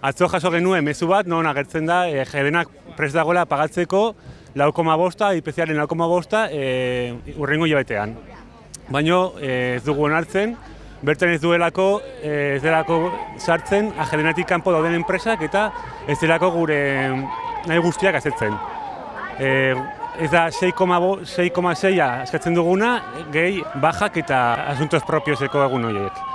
Atzo jaso genuen mezu bat, non agertzen da, e, jerenak prest dagoela pagatzeko laukoma bosta, IPC-aren laukoma bosta, e, urrengo hilabetean. Baina e, ez dugu onartzen, bertan ez duelako, e, ez delako sartzen ajerenatik kanpo dauden enpresak eta ez delako gure nahi guztiak azetzen. E, ez da 6,6a eskatzen duguna, gehi bajak eta asuntos propioseko egun horiek.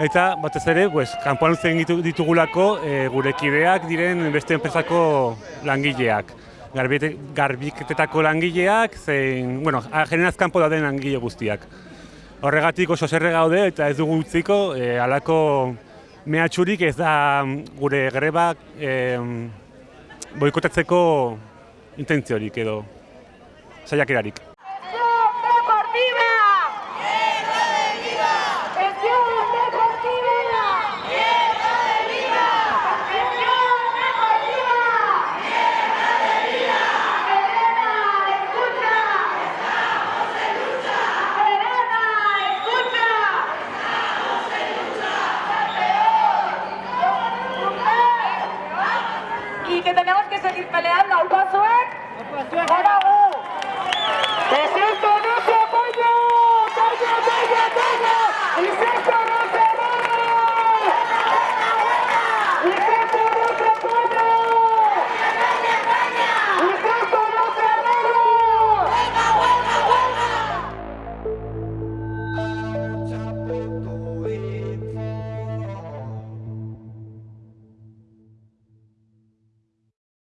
Eta batez ere, pues, kanpoan utzen ditugulako e, gure kideak diren beste enpresako langileak. Garbiketetako langileak, zein, bueno, generaz kanpo dauden langile guztiak. Horregatik oso zerre gaude eta ez dugu utziko, e, alako mehatxurik ez da gure grebak e, boikotatzeko intentziorik edo saiakerarik. se dispeleen las dos suecas.